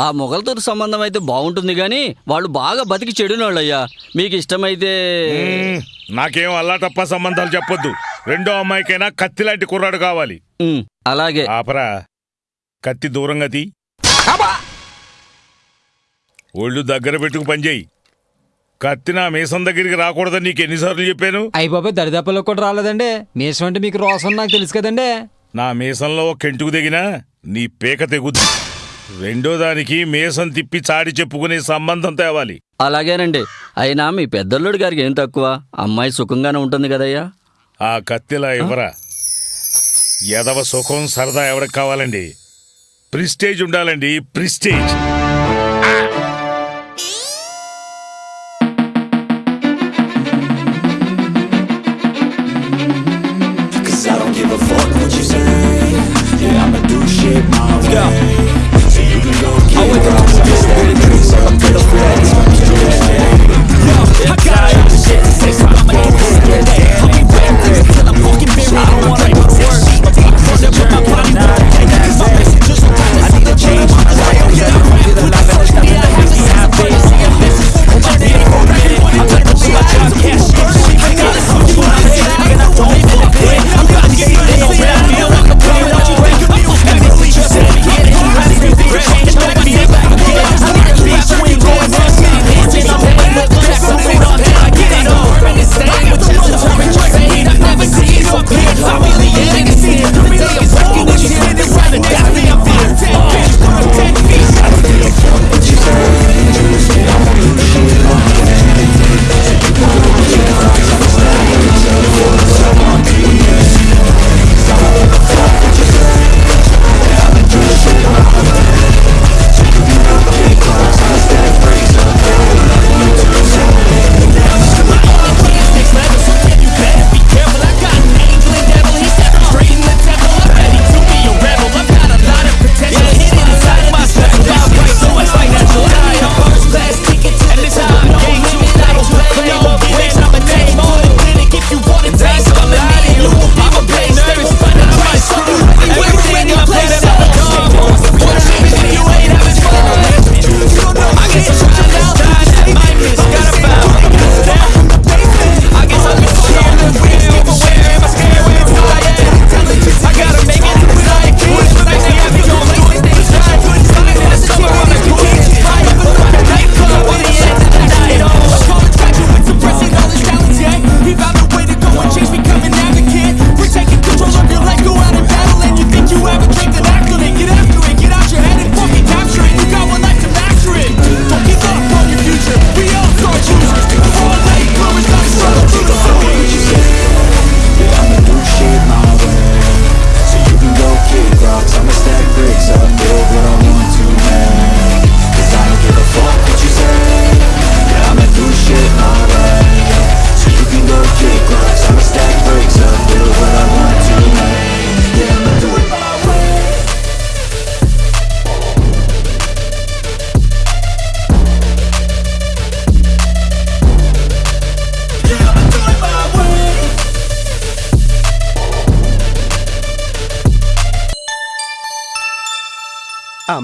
ఆ మొగలతో సంబంధం అయితే బాగుంటుంది కానీ వాళ్ళు బాగా బతికి చెడినోళ్ళయ్యా. మీకు ఇష్టమైతే. నాకేం అల్లా తప్ప సంబంధాలు చెప్పొద్దు. రెండో అమ్మాయికైనా కత్తి లాంటి కుర్రాడు కావాలి. అలాగే. ఆపరా. కత్తి దూరంగా తీ. ఒళ్ళు దగ్గర పెట్టుకు పనిచేయి కత్తి నా మీసం దగ్గరికి రాకూడదని నీకు ఎన్నిసార్లు చెప్పాను? అయ్యి బాబాయ్ దరిదాపుల్లో కూడా రాలేదండి. మీసం అంటే మీకు రోసం నాకు తెలుసు కదండి. నా మీసంలో ఒక కెంటుకు దిగినా నీ పీక తెగుద్ది. రెండో దానికి మీసం తిప్పి చాడి చెప్పుకునే సంబంధం తేవాలి. అలాగేనండి. అయినా మీ పెద్దల్లుడి గారికి ఏం తక్కువ? అమ్మాయి సుఖంగానే ఉంటుంది కదయ్యా? ఆ కత్తిలా ఇవ్వరా ఎదవ సుఖం సరదా ఎవరికి కావాలండి? ప్రిస్టేజ్ ఉండాలండి ప్రిస్టేజ్.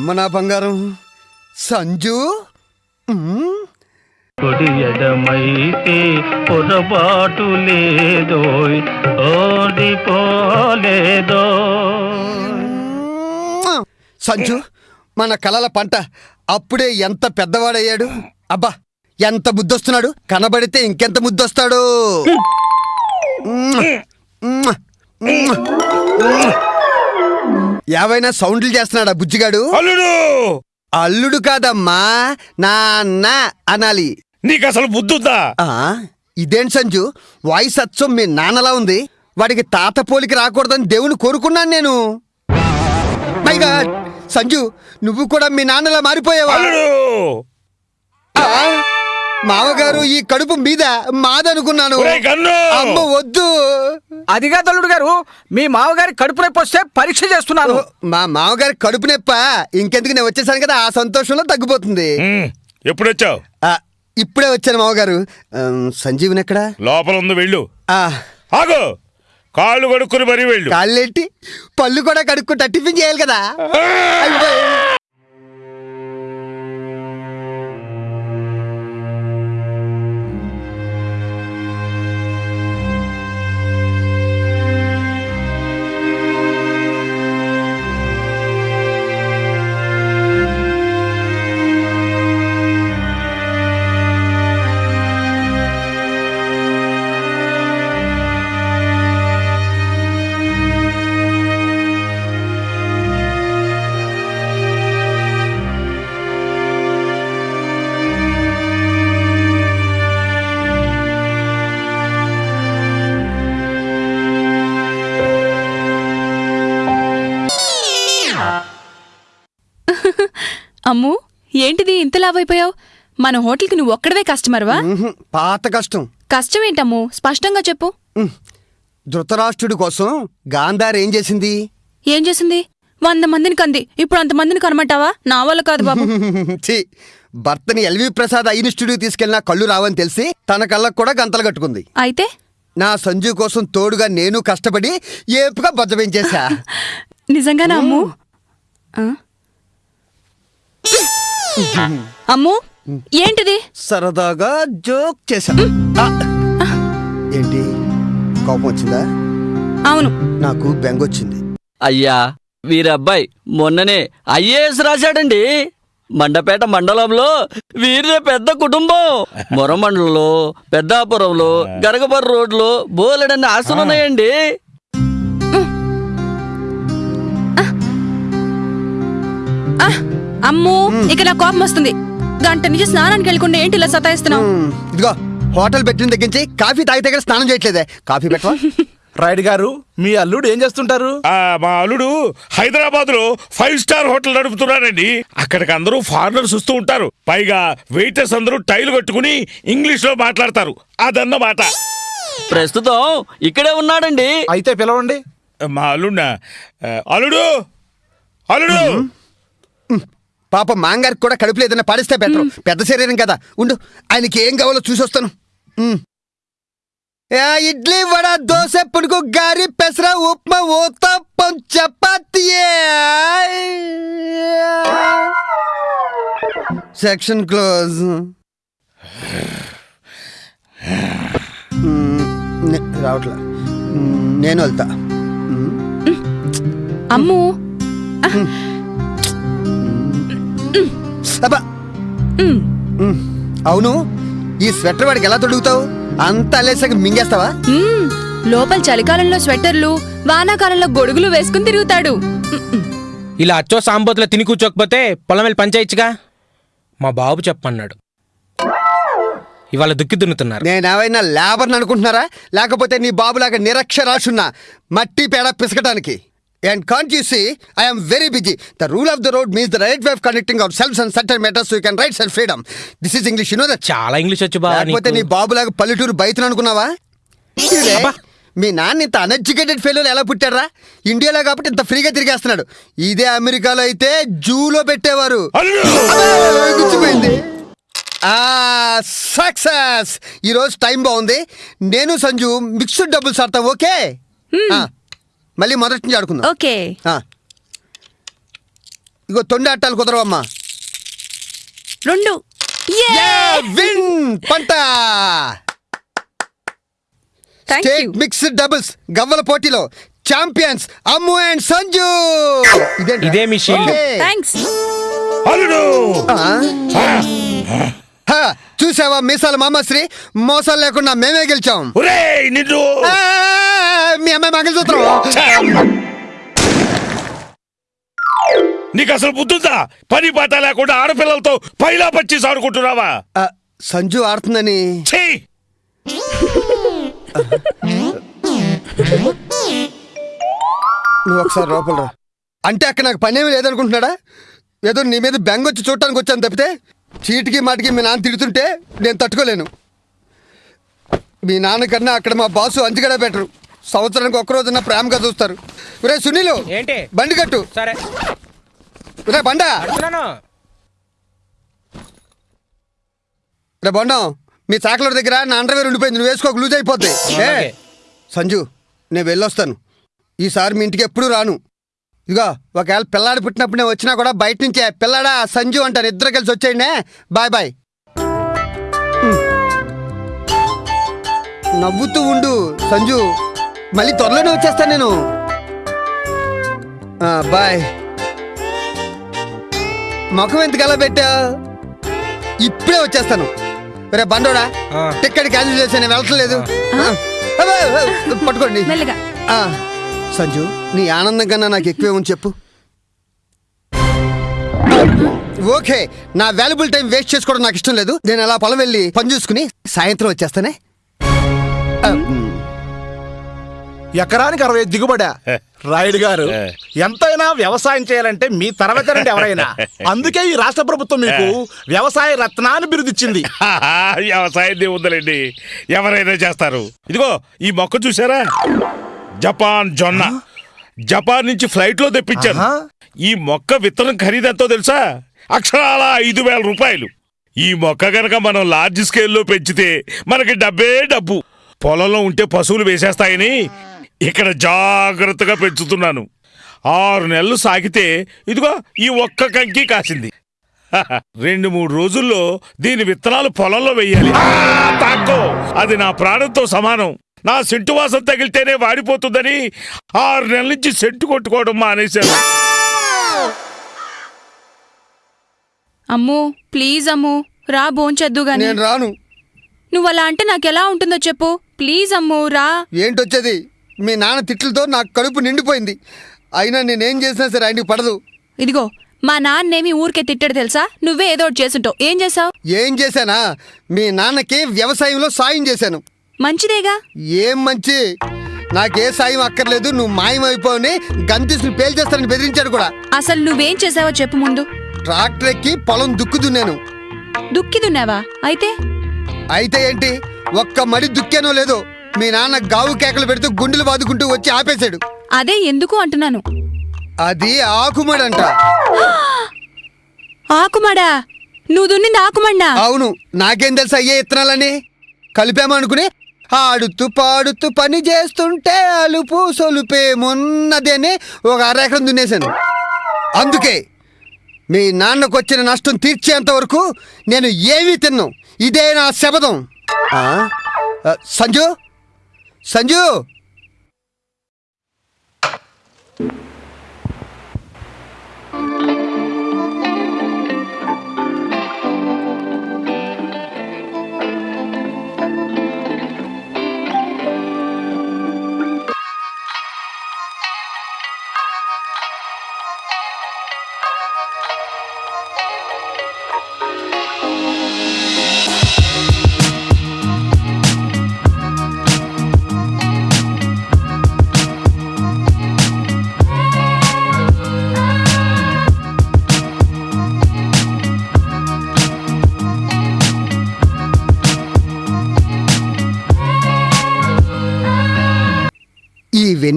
అమ్మ నా బంగారం. సంజు? ఉమ్, కుడి ఎడమైతే పొరపాటు లేదో ఓడిపోలేదో. సంజు మన కలల పంట అప్పుడే ఎంత పెద్దవాడయ్యాడు? అబ్బా ఎంత ముద్దొస్తున్నాడు? కనబడితే ఇంకెంత ముద్దొస్తాడు? ఉమ్, ఏవైనా సౌండ్లు చేస్తున్నాడా బుజ్జిగాడు? అల్లుడు! అల్లుడు కాదమ్మా నాన్న అనాలి. నీకు అసలు బుద్ధుందా? ఆ ఇదేంటి సంజు? వాయిస్ అచ్చం మీ నాన్నలా ఉంది. వాడికి తాత పోలికి రాకూడదని దేవుని కోరుకున్నాను నేను. గాడ్ సంజు నువ్వు కూడా మీ నాన్నలా మారిపోయావా? మావగారు ఈ కడుపు మీద మాదనుకున్నాను! అమ్మ వద్దు. అదిగా తల్లుడు గారు మీ మామగారి కడుపు నొప్పి వస్తే పరీక్ష చేస్తున్నాను. మా మామగారి కడుపు నొప్ప? ఇంకెందుకు నేను వచ్చేసాను కదా ఆ సంతోషంలో తగ్గిపోతుంది. మ్మ్. ఎప్పుడొచ్చావు? ఆ, ఇప్పుడే వచ్చాను మామగారు సంజీవన్ ఎక్కడా? లోపల ఉంది వెళ్ళు. ఆ, ఆగు! కాళ్ళు కడుక్కుని మరీ వెళ్ళు. కాళ్ళెట్టి పళ్ళు కూడా కడుక్కుంటా టిఫిన్ చేయాలి కదా. అమ్ము ఏంటిది ఇంత లావైపోయావు? మన హోటల్కి నువ్వు ఒక్కడవే కస్టమర్వా? పాత కష్టం. కష్టం ఏంటమ్ము స్పష్టంగా చెప్పు. ధృతరాష్ట్రుడి కోసం గాంధార్ ఏం చేసింది? ఏం చేసింది? వంద మందిని కంది. ఇప్పుడు అంతమందిని కనమంటావా? నా వల్ల కాదు బాబు. భర్తని ఎల్వి ప్రసాద్ ఐన్ స్టూడియో తీసుకెళ్ళినా కళ్ళు రావని తెలిసి తన కళ్ళకు కూడా గంతలు కట్టుకుంది. అయితే? నా సంజు కోసం తోడుగా నేను కష్టపడి ఏపుగా బజ్జబెంచేశా నిజంగానా అమ్ము? అమ్ము ఏంటిది? సరదాగా జోక్ చేశా. ఆ. ఏంటి? కోపం వచ్చిందా? అవును. నాకు బెంగొచ్చింది అయ్యా వీరబ్బాయి మొన్ననే ఐఏఎస్ రాశాడండి. మండపేట మండలంలో వీరిదే పెద్ద కుటుంబం. మొర మండలంలో పెద్దాపురంలో గరగబర్ రోడ్లో బోలెడన్ని ఆస్తులు ఉన్నాయండి. ఆ, అమ్ము ఇక నా కోపం వస్తుంది. గంట నుంచి స్నానానికి వెళ్ళకుండా ఏంటి ఇలా సతాయిస్తున్నావు? ఇదిగో హోటల్ పెట్టిన దగ్గర నుంచి కాఫీ తాగితే కూడా స్నానం చేయట్లేదే. కాఫీ పెట్టవా? రాయుడు గారు మీ అల్లుడు ఏం చేస్తుంటారు? ఆ మా అల్లుడు హైదరాబాద్లో ఫైవ్ స్టార్ హోటల్ నడుపుతున్నాడండి. అక్కడికి అందరూ ఫారినర్స్ వస్తూ ఉంటారు. పైగా వెయిటర్స్ అందరూ టైలు కట్టుకుని ఇంగ్లీష్లో మాట్లాడతారు. అదన్నమాట. ప్రస్తుతం ఇక్కడే ఉన్నాడండి. అయితే పిలవండి. మా అల్లుడినా? ఆ, అల్లుడు! అల్లుడు! పాప మాంగారికి కూడా కడుపులో ఏదైనా పడిస్తే బెటర్. పెద్ద శరీరం కదా. ఉండు ఆయనకి ఏం కావాలో చూసి వస్తాను. ఇడ్లీ వడ దోశ పునుగు గారి పెసర ఉప్మా ఊతప్పం చపాతీ సెక్షన్ క్లోజ్. రావట్లా. నేను వెళ్తా. అమ్ము. అబ్బా. అవును ఈ స్వెటర్ వాడికి ఎలా తొడుగుతావు? అంత అలేసాక మింగేస్తావా? లోపల చలికాలంలో స్వెటర్లు వానాకాలంలో గొడుగులు వేసుకుని తిరుగుతాడు. ఇలా అచ్చో సాంబోతులో తిని కూర్చోకపోతే పొలం వెళ్ళి పంచాయిచ్చుగా మా బాబు చెప్పన్నాడు. ఇవాళ దుక్కి దున్నుతున్నారు. నేనేమైనా లేబర్ని అనుకుంటున్నారా? లేకపోతే నీ బాబులాగా నిరక్షరాశున్నా మట్టి పేడ పిసకటానికి. And can't you see I'm very busy the rule of the road means the right way of connecting our self and centre matters you can rights and freedom this is English you know that చాలా English వచ్చు బావా లేకపోతే నీ. బాబులాగా పల్లెటూరు బయటను అనుకున్నావా ఇదే, మీ నాన్న ఇంత అన్ఎడ్యుకేటెడ్ ఫెయిల్ ఎలా పుట్టారా ఇండియాలో కాబట్టి ఇంత ఫ్రీగా తిరిగేస్తున్నాడు. ఇదే అమెరికాలో అయితే జూలో పెట్టేవారు. గుచ్చిపోయింది. సక్సెస్ ఈరోజు టైం బాగుంది. నేను సంజు మిక్స్డ్ డబ్బులు సాడతాం ఓకే? ఆ, మళ్ళీ మొదటి నుంచి ఆడుకుందాం. ఓకే. ఆ. ఇగో తొండి అట్టాలు కుదరవమ్మా. రెండు. విన్ పంట! స్టేట్ యూ మిక్స్డ్ డబుల్స్ గవ్వల పోటీలో ఛాంపియన్స్ అమ్ము అండ్ సంజు? ఇదే మీ షీల్డ్. అల్లుడు! చూసావా మీసాల మామశ్రీ మోసాలు లేకుండా మేమే గెలిచాం. నిన్ను! మీ అమ్మాయి మంగళసూత్రం నీకు అసలు బుద్ధుందా? పని పాట లేకుండా ఆడపిల్లలతో పైలా పచ్చి ఆడుకుంటున్నావా? ఆ, సంజు ఆడుతుందని. నువ్వు ఒకసారి లోపల అంటే అక్కడ నాకు పనేమి లేదనుకుంటున్నాడా? ఏదో నీ మీద బెంగ వచ్చి చూడటానికి వచ్చాను తప్పితే చీటికి మాటికి మీ నాన్న తిడుతుంటే నేను తట్టుకోలేను. మీ నాన్నకన్నా అక్కడ మా బాసు అంచుగడ బెటరు సంవత్సరానికి ఒక్క రోజున ప్రేమగా చూస్తారు. రే సునీలు ఏంటి? బండి కట్టు. సరే. రే బండా. రే బొండం మీ చాకలర్ దగ్గర నా అండర్వేర్ ఉండిపోయింది నువ్వు వేసుకోక లూజ్ అయిపోద్ది ఏ. సంజు నేను వెళ్ళొస్తాను. ఈసారి మీ ఇంటికి ఎప్పుడు రాను. ఇదిగో ఒకవేళ పిల్లాడు పుట్టినప్పుడు నేను వచ్చినా కూడా బయట నుంచే పిల్లాడా సంజు అంటారు ఇద్దరు కలిసి వచ్చేయండి. Bye bye. నవ్వుతూ ఉండు సంజు. మళ్ళీ త్వరలోనే వచ్చేస్తాను నేను. ఆ, బాయ్. ముఖం ఎందుకు అలా పెట్టా? ఇప్పుడే వచ్చేస్తాను. రే బండోడా ఆ. టికెట్ క్యాన్సిల్ చేసి నేను వెళ్ళట్లేదు. పట్టుకోండి. సంజు నీ ఆనందం కన్నా నాకు ఎక్కువే ఉంది చెప్పు. ఓకే నా వాల్యుబుల్ టైం వేస్ట్ చేసుకోవడం నాకు ఇష్టం లేదు. నేను అలా పొలం వెళ్ళి పని చూసుకుని సాయంత్రం వచ్చేస్తానే. ఎకరానికి అరవై దిగుబడా? రాయుడు గారు ఎంతైనా వ్యవసాయం చేయాలంటే మీ తరగతి ఎవరైనా. అందుకే ఈ రాష్ట్ర ప్రభుత్వం మీకు వ్యవసాయ రత్నాన్ని బిరుదిచ్చింది. వ్యవసాయం ఉందండి ఎవరైనా చేస్తారు. ఇదిగో ఈ మొక్క చూసారా జపాన్ జొన్న. జపాన్ నుంచి ఫ్లైట్లో తెప్పించాను ఈ మొక్క విత్తనం ఖరీదెంతో తెలుసా? అక్షరాల ఐదు వేల రూపాయలు. ఈ మొక్క గనక మనం లార్జ్ స్కేల్లో పెంచితే మనకి డబ్బే డబ్బు. పొలంలో ఉంటే పశువులు వేసేస్తాయని ఇక్కడ జాగ్రత్తగా పెంచుతున్నాను. ఆరు నెలలు సాగితే ఇదిగో ఈ ఒక్క కంకి కాసింది. రెండు మూడు రోజుల్లో దీని విత్తనాలు పొలంలో వెయ్యాలి ఆ, తాక్కో. అది నా ప్రాణంతో సమానం. నా సెంటు వాసన తగిలితేనే వాడిపోతుందని ఆరు నెలల నుంచి సెంటు కొట్టుకోవడం మానేశాను. అమ్ము ప్లీజ్ అమ్ము రా భోంచేద్దు గాని. నేను రాను. నువ్వు అలా అంటే నాకెలా ఉంటుందో చెప్పు. ప్లీజ్ అమ్ము రా. ఏంటొచ్చేది? మీ నాన్న తిట్లతో నాకు కడుపు నిండిపోయింది. అయినా నేనేం చేసినా సరే ఆయనకి పడదు. ఇదిగో మా నాన్నేమి ఊరికే తిట్టాడు తెలుసా? నువ్వే ఏదో ఒకటి చేసుంటావు ఏం చేసావు ఏం చేశానా? మీ నాన్నకి వ్యవసాయంలో సాయం చేశాను. మంచిదేగా? ఏం మంచి? నాకే సాయం అక్కర్లేదు నువ్వు మాయమైపోవని గంతీసులు పేల్చేస్తానని బెదిరించాడు కూడా. అసలు నువ్వేం చేసావో చెప్పు ముందు. ట్రాక్టర్ ఎక్కి పొలం దుక్కు దున్నాను దుక్కి దున్నావా అయితే? అయితే ఏంటి? ఒక్క మడి దుక్కానో లేదో మీ నాన్న గావు కేకలు పెడుతూ గుండెలు బాదుకుంటూ వచ్చి ఆపేశాడు. అదే ఎందుకు అంటున్నాను? అది ఆకుమడంట. ఆకుమాడా? నువ్వు దున్నింది ఆకుమన్నా అవును నాకేం తెలుసు అయ్యే ఇత్తనాలని కలిపామనుకుని ఆడుతూ పాడుతూ పని చేస్తుంటే అలుపు సొలుపేమున్నది అని ఒక అరెకరం దున్నేశాను అందుకే మీ నాన్నకు వచ్చిన నష్టం తీర్చేంత వరకు నేను ఏమీ తిన్ను. ఇదే నా శపథం. సంజు? సంజు?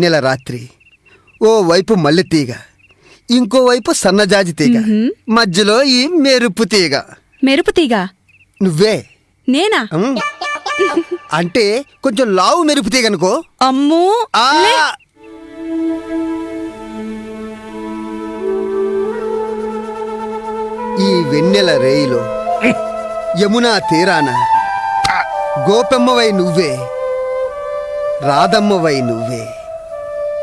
వెన్నెల రాత్రి. ఓ వైపు మల్లె తీగ ఇంకోవైపు సన్నజాజి తీగ మధ్యలో ఈ మెరుపు తీగ. మెరుపు తీగ? నువ్వే? నేనా. అంటే కొంచెం లావు మెరుపు తీగ అనుకో. అమ్మూ. ఈ వెన్నెల రేయిలో యమునా తీరాన గోపెమ్మవై నువ్వే రాధమ్మవై నువ్వే.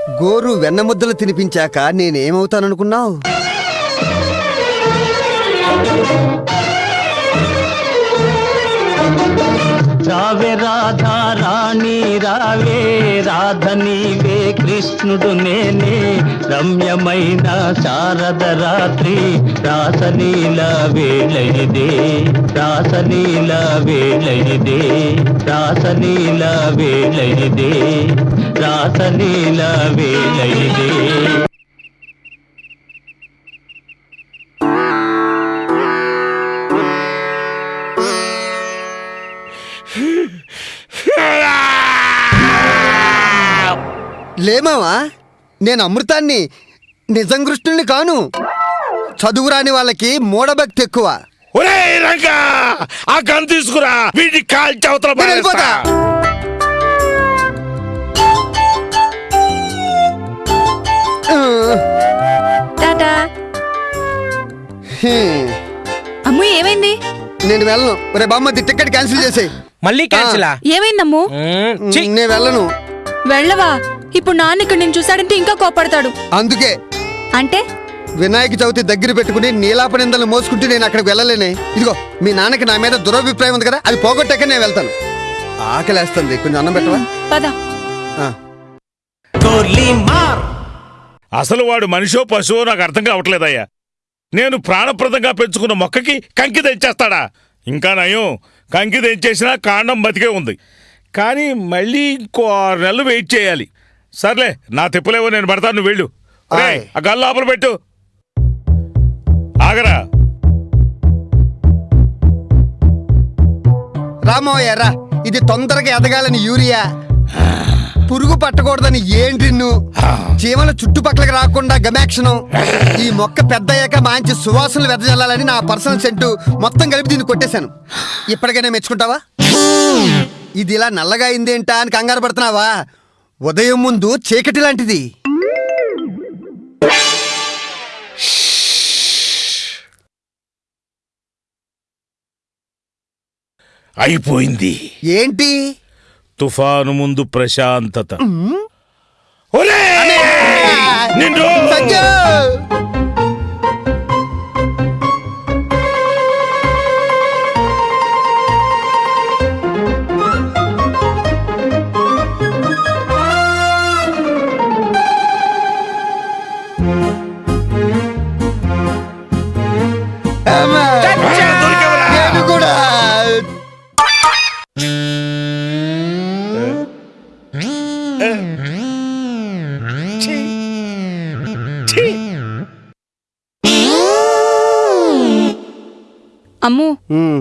గోరు వెన్నముద్దలు తినిపించాక నేనేమవుతాననుకున్నావు? రావే రాధా రాణి రావే రాధ నీవే కృష్ణుడు నేనే. రమ్యమైన శారద రాత్రి రాసలీల వేళయిదే. ఇదే రాసలీల వేళ ఇదే రాసలీల వేళయిదే. రాసలీల వేళ లేమావా నేను అమృతాన్ని నిజం కృష్ణుల్ని కాను చదువురాని వాళ్ళకి మూఢభక్తి ఎక్కువ ఒరే రంగా ఆ గన్ తీసుకురా వీడి కాల్చి అవతల నేను వెళ్ళిపోతా. పారేస్తా. ఆ, టాటా హ్మ్. అమ్ము ఏమైంది నేను వెళ్ళను. రే బామ్మది టికెట్ క్యాన్సిల్ చేసేయ్. మళ్ళీ క్యాన్సిలా ఏమైందమ్ము. నేను వెళ్ళను. వెళ్ళవా? ఇప్పుడు నాన్న ఇక్కడ నేను చూశాడంటే ఇంకా కోపడతాడు. అందుకే అంటే? వినాయక చవితి దగ్గర పెట్టుకుని నీలాప నిందలు మోసుకుంటూ నేను అక్కడికి వెళ్ళలేనే. ఇదిగో మీ నాన్నకి నా మీద దురభిప్రాయం ఉంది కదా అది పోగొట్టాక నేను వెళ్తాను. ఆకలేస్తుంది. కొంచెం అన్నం పెట్టవా? పద. ఆ. అసలు వాడు మనిషో పశువో నాకు అర్థం కావట్లేదయ్యా. నేను ప్రాణప్రదంగా పెంచుకున్న మొక్కకి కంకి తెచ్చేస్తాడా? ఇంకా నయం. కంకి తెంచేసినా కాండం బతికే ఉంది. కానీ మళ్ళీ ఇంకో ఆరు నెలలు వెయిట్ చేయాలి. సర్లే నా తిప్పులేవో నేను పడతాను నువ్వు వెళ్ళు. రేయ్. ఆ గల్లు లోపల పెట్టు. ఆగరా. రామోయ్య రా. ఇది తొందరగా ఎదగాలని యూరియా. పురుగు పట్టకూడదని ఏంటిన్ను చీమల చుట్టుపక్కలకి రాకుండా గమాక్షను ఈ మొక్క పెద్ద అయ్యాక మంచి సువాసనలు వెదజల్లాలని నా పర్సనల్ సెంటు మొత్తం కలిపి దీన్ని కొట్టేశాను. ఇప్పటికైనా మెచ్చుకుంటావా? ఇది ఇలా నల్లగా అయిందేంటా అని కంగారు పడుతున్నావా? ఉదయం ముందు చీకటి లాంటిది. అయిపోయింది. ఏంటి? తుఫాను ముందు ప్రశాంతత ఒరే! నిన్ను! సంజు!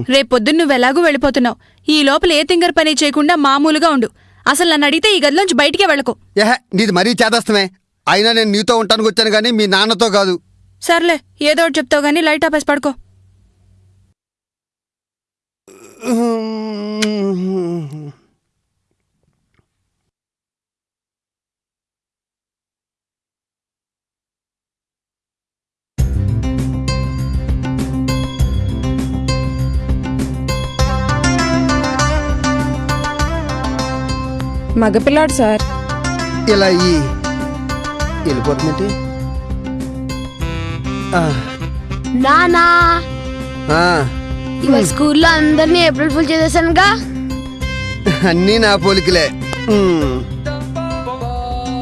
రేపొద్దున్న నువ్వు ఎలాగూ వెళ్ళిపోతున్నావు. ఈ లోపల ఏ తింగర్ పని చేయకుండా మామూలుగా ఉండు. అసలు నన్ను అడిగితే ఈ గదిలోంచి బయటికే వెళ్ళకు. ఏహ నీది మరీ చేదస్తమే. అయినా నేను నీతో ఉంటానికి వచ్చాను కానీ మీ నాన్నతో కాదు. సర్లే ఏదో ఒకటి చెప్తావు గానీ లైట్ ఆపేసి పడుకో. మగపిల్లాడు సార్. ఇలా ఈ వెళ్ళిపోతుందంటే? నానా! ఇవాళ స్కూల్లో అందరినీ ఏప్రిల్ ఫుల్ చేసేసానుగా. అన్నీ నా పోలికలే.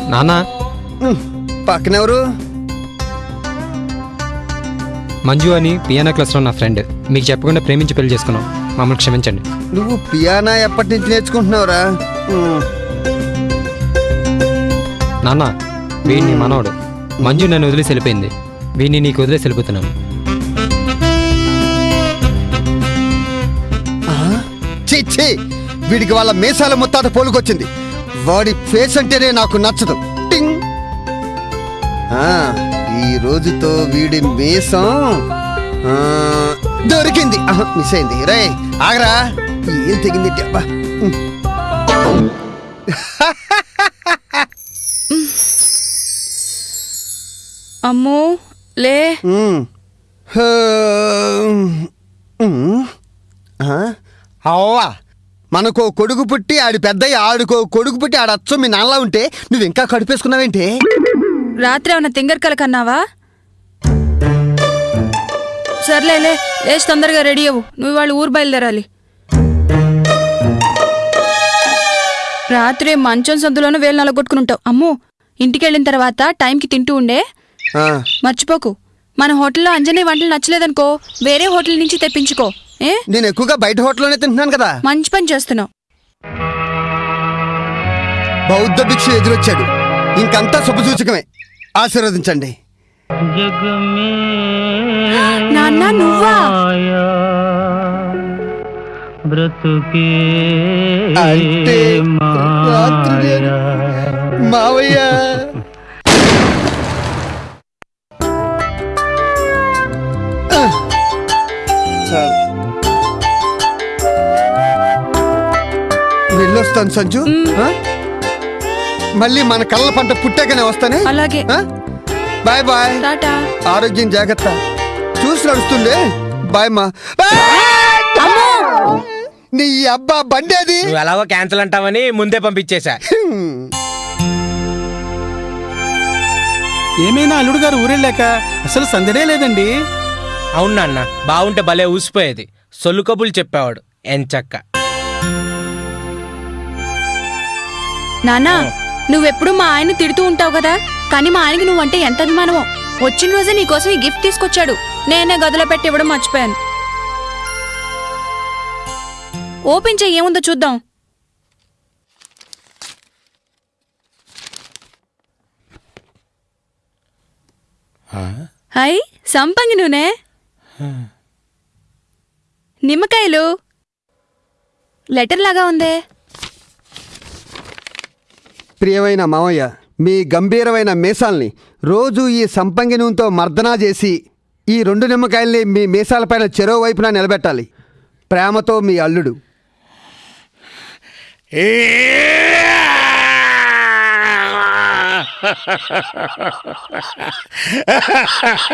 నానా! పక్కనెవరు? మంజు అని పియానో క్లాస్లో నా ఫ్రెండ్. మీకు చెప్పకుండా ప్రేమించి పెళ్ళి చేసుకున్నాం. మమ్మల్ని క్షమించండి. నువ్వు పియానా ఎప్పటి నుంచి నేర్చుకుంటున్నావురా? నాన్న వీడిని మనవడు మంజు నన్ను వదిలేసి వెళ్ళిపోయింది. వీడిని నీకు వదిలేసి వెళ్ళిపోతున్నాను. ఛీ ఛీ! వీడికి వాళ్ళ మీసాల ముత్తాత పోలుకొచ్చింది. వాడి ఫేస్ అంటేనే నాకు నచ్చదు. టింగ్! ఆ, ఈ రోజుతో వీడి మీసం ఆ, దొరికింది. మిస్ అయింది. రే ఆగరా. ఏం తెగింది? అబ్బా. అమ్మో లే. అవ్వా మనకో కొడుకు పుట్టి ఆడి పెద్దయ్య ఆడుకో కొడుకు పుట్టి ఆడ అచ్చం మీ నాన్నలా ఉంటే నువ్వు ఇంకా కడుపేసుకున్నావేంటి? రాత్రి ఏమన్నా తింగర్ కల కన్నావా సర్లేలే లేచి తొందరగా రెడీ అవ్వు. నువ్వు వాళ్ళు ఊరు బయలుదేరాలి. రాత్రి మంచం సందులోనూ వేలు నలగొట్టుకుని ఉంటావు. అమ్మో ఇంటికి వెళ్ళిన తర్వాత టైంకి తింటూ ఉండే? మర్చిపోకు. మన హోటల్లో అంజనీ వంటలు నచ్చలేదనుకో వేరే హోటల్ నుంచి తెప్పించుకో. ఏ? నేను ఎక్కువగా బయట హోటల్లోనే తింటున్నాను కదా. మంచి పని చేస్తున్నావు. బౌద్ధ భిక్షు ఎదురొచ్చాడు. ఇంకంతా శుభసూచకమే. ఆశీర్వదించండి. నాన్న నువ్వా? బ్రతుకే అంటే రాత్రి నేను మావయ్య. చాలు. వెళ్ళొస్తాను సంజు. ఆ? మళ్ళీ మన కళ్ళ పంట పుట్టాకనే వస్తానే? అలాగే. Bye bye. టాటా. ఆరోగ్యం జాగ్రత్త. చూసి నడుస్తుండే బాయ్ మా. నీ అబ్బా బండి అది నువ్వు ఎలాగో క్యాన్సిల్ అంటావని ముందే పంపించేశా. ఏమైనా అల్లుడు గారు ఊరెళ్ళాక అసలు సందడే లేదండి. అవును నాన్న బాగుంటే భలే ఊసిపోయేది. సొల్లు కబులు చెప్పేవాడు ఎంచక్క. నానా నువ్వెప్పుడు మా ఆయన తిడుతూ ఉంటావు కదా? కానీ మా ఆయనకి నువ్వంటే ఎంత అభిమానమో. వచ్చిన రోజే నీకోసం ఈ గిఫ్ట్ తీసుకొచ్చాడు. నేనే గదిలో పెట్టి ఇవ్వడం మర్చిపోయాను. ఓపెన్ చెయ్యి ఏముందో చూద్దాం. హాయ్ సంపంగి నూనె నిమ్మకాయలు. లెటర్ లాగా ఉందే. ప్రియమైన మావయ్య మీ గంభీరమైన మీసాల్ని రోజు ఈ సంపంగి నూనెతో మర్దనా చేసి ఈ రెండు నిమ్మకాయల్ని మీ మీసాలపైన చెరో వైపున నిలబెట్టాలి. ప్రేమతో మీ అల్లుడు. ఏ